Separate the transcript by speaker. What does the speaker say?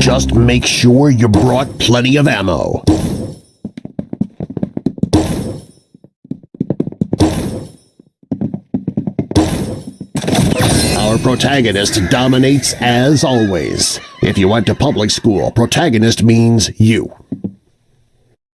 Speaker 1: Just make sure you brought plenty of ammo. Our protagonist dominates as always. If you went to public school, protagonist means you.